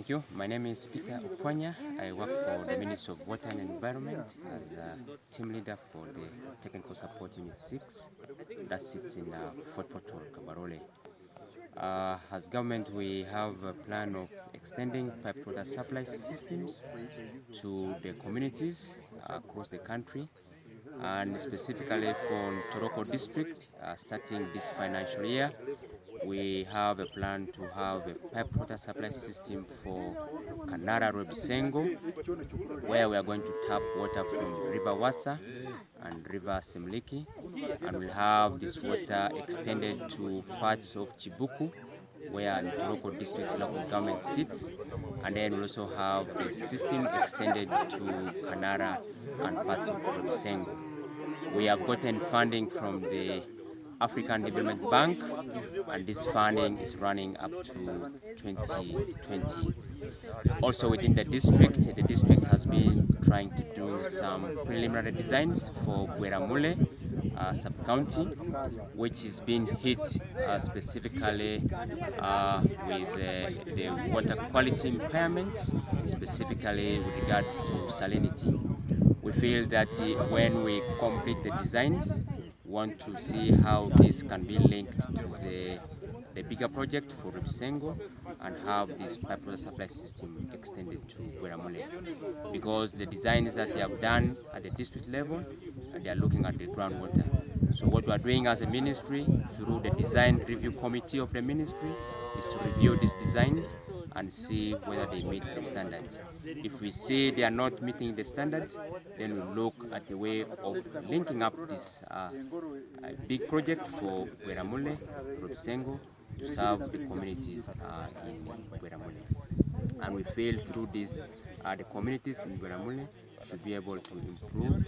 Thank you. My name is Peter Opwanya. I work for the Ministry of Water and Environment as a team leader for the Technical Support Unit 6 that sits in uh, Fort Portal, Kabarole. Uh, as government, we have a plan of extending pipe water supply systems to the communities across the country and specifically for Ntoroko district, uh, starting this financial year, we have a plan to have a pipe water supply system for Kanara Rwebisengo, where we are going to tap water from River Wasa and River Semliki, and we'll have this water extended to parts of Chibuku, where the Ntoroko district local government sits, and then we'll also have the system extended to Kanara and parts of Rwebisengo. We have gotten funding from the African Development Bank, and this funding is running up to 2020. Also within the district, the district has been trying to do some preliminary designs for Bweramule uh, sub-county, which is being hit uh, specifically uh, with the, the water quality impairments, specifically with regards to salinity. We feel that uh, when we complete the designs, want to see how this can be linked to the, the bigger project for Rwebisengo and have this pipe water supply system extended to Bweramule. Because the designs that they have done at the district level, they are looking at the groundwater. So what we are doing as a ministry through the design review committee of the ministry is to review these designs and see whether they meet the standards. If we see they are not meeting the standards, then we look at the way of linking up this uh, big project for Bweramule, Rwebisengo, to serve the communities uh, in Bweramule. And we feel through this, uh, the communities in Bweramule should be able to improve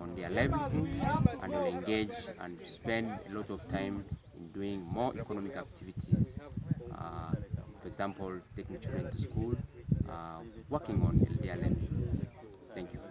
on their livelihoods and will engage and spend a lot of time in doing more economic activities uh, for example, taking children to school, uh, working on their livelihoods. Thank you.